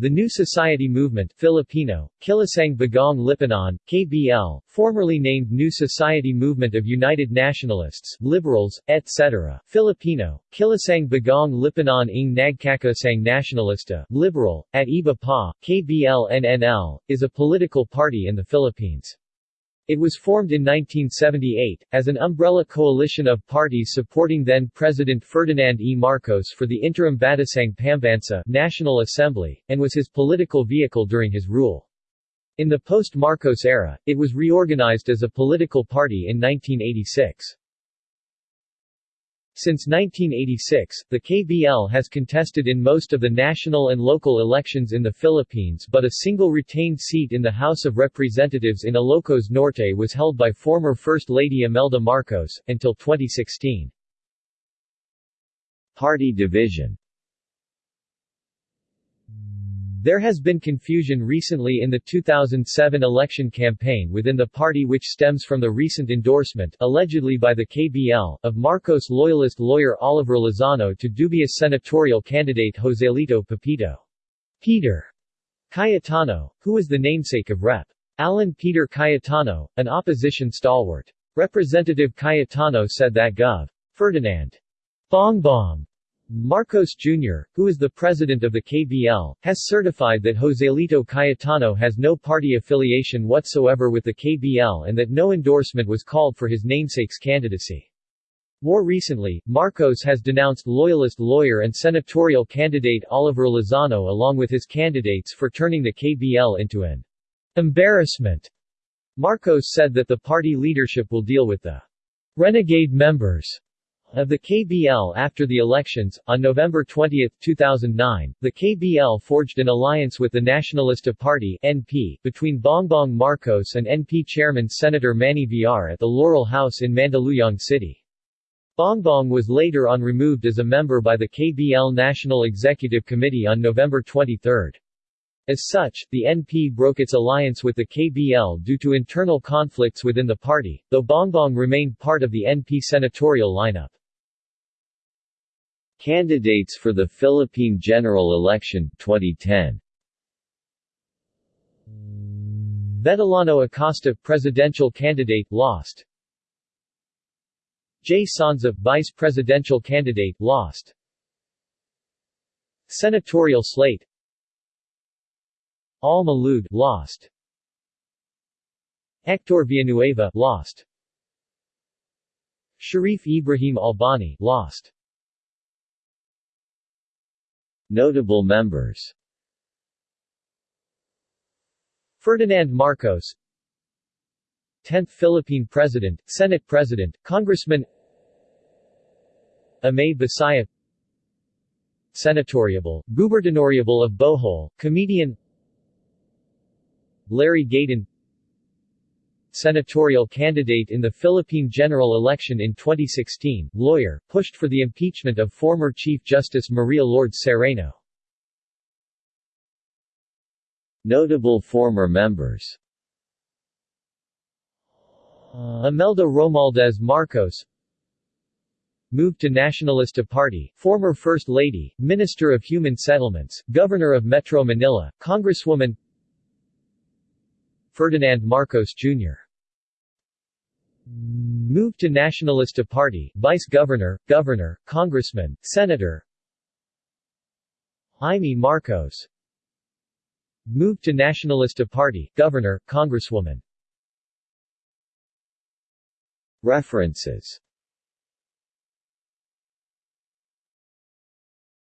The New Society Movement Filipino, Kilusang Bagong Lipunan, KBL, formerly named New Society Movement of United Nationalists, Liberals, etc. Filipino, Kilusang Bagong Lipunan ng Nagkakaisang Nationalista, Liberal, at Iba Pa, KBL-NNL, is a political party in the Philippines. It was formed in 1978, as an umbrella coalition of parties supporting then-President Ferdinand E. Marcos for the interim Batasang Pambansa National Assembly, and was his political vehicle during his rule. In the post-Marcos era, it was reorganized as a political party in 1986. Since 1986, the KBL has contested in most of the national and local elections in the Philippines but a single retained seat in the House of Representatives in Ilocos Norte was held by former First Lady Imelda Marcos, until 2016. Party division There has been confusion recently in the 2007 election campaign within the party which stems from the recent endorsement allegedly by the KBL of Marcos loyalist lawyer Oliver Lozano to dubious senatorial candidate Joselito Pepito Peter Cayetano, who was the namesake of Rep. Alan Peter Cayetano, an opposition stalwart. Representative Cayetano said that Gov. Ferdinand Bongbong Marcos Jr., who is the president of the KBL, has certified that Joselito Cayetano has no party affiliation whatsoever with the KBL and that no endorsement was called for his namesake's candidacy. More recently, Marcos has denounced loyalist lawyer and senatorial candidate Oliver Lozano along with his candidates for turning the KBL into an embarrassment. Marcos said that the party leadership will deal with the renegade members of the KBL after the elections, on November 20, 2009, the KBL forged an alliance with the Nacionalista Party NP, between Bongbong Marcos and NP chairman Senator Manny Villar at the Laurel House in Mandaluyong City. Bongbong was later on removed as a member by the KBL National Executive Committee on November 23. As such, the NP broke its alliance with the KBL due to internal conflicts within the party, though Bongbong remained part of the NP senatorial lineup. Candidates for the Philippine General Election, 2010 Vetellano Acosta presidential candidate lost. J. Sonza vice presidential candidate lost. Senatorial slate Alma Lood lost. Hector Villanueva lost. Sharif Ibrahim Albani lost. Notable members. Ferdinand Marcos. 10th Philippine President, Senate President, Congressman. Amay Bisaya Senatoriable, Gubernadoriable of Bohol, comedian. Larry Gadon senatorial candidate in the Philippine general election in 2016, lawyer, pushed for the impeachment of former Chief Justice Maria Lourdes Sereno. Notable former members Imelda Romualdez Marcos Moved to Nacionalista Party, former First Lady, Minister of Human Settlements, Governor of Metro Manila, Congresswoman Ferdinand Marcos Jr. Moved to Nacionalista Party, Vice Governor, Governor, Congressman, Senator. Imee Marcos. Moved to Nacionalista Party, Governor, Congresswoman. References